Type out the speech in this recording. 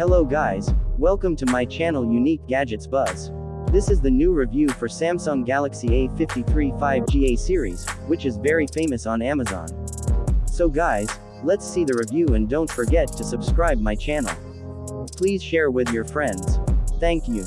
Hello guys, welcome to my channel Unique Gadgets Buzz. This is the new review for Samsung Galaxy A53 5G A series, which is very famous on Amazon. So guys, let's see the review and don't forget to subscribe my channel. Please share with your friends. Thank you.